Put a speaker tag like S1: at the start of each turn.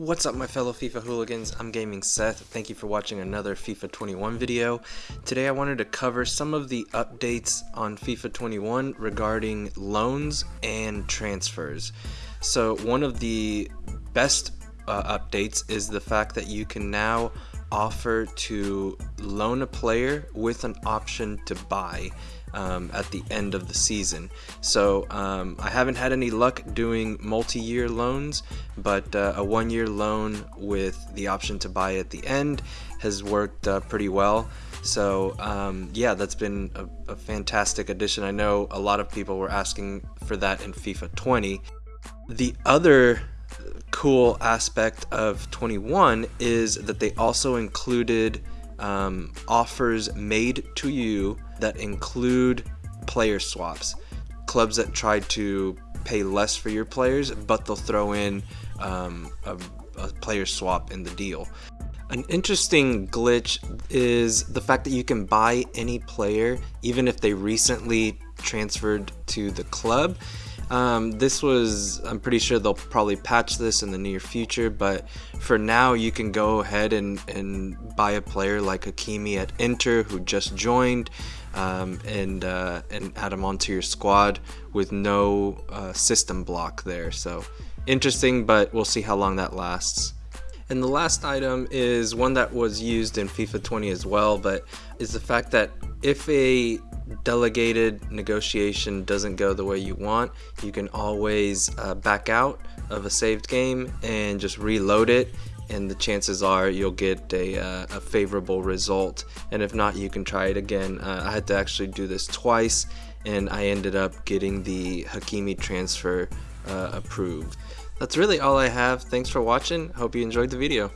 S1: What's up my fellow FIFA hooligans, I'm Gaming Seth, thank you for watching another FIFA 21 video. Today I wanted to cover some of the updates on FIFA 21 regarding loans and transfers. So one of the best uh, updates is the fact that you can now offer to loan a player with an option to buy um, at the end of the season. So um, I haven't had any luck doing multi-year loans, but uh, a one-year loan with the option to buy at the end has worked uh, pretty well. So um, yeah, that's been a, a fantastic addition. I know a lot of people were asking for that in FIFA 20. The other cool aspect of 21 is that they also included um, offers made to you that include player swaps. Clubs that try to pay less for your players, but they'll throw in um, a, a player swap in the deal. An interesting glitch is the fact that you can buy any player even if they recently transferred to the club um, this was, I'm pretty sure they'll probably patch this in the near future, but for now you can go ahead and, and buy a player like Hakimi at Inter who just joined um, and, uh, and add him onto your squad with no uh, system block there. So interesting, but we'll see how long that lasts. And the last item is one that was used in FIFA 20 as well, but is the fact that if a delegated negotiation doesn't go the way you want, you can always uh, back out of a saved game and just reload it and the chances are you'll get a, uh, a favorable result and if not you can try it again. Uh, I had to actually do this twice and I ended up getting the Hakimi transfer uh, approved. That's really all I have. Thanks for watching. Hope you enjoyed the video.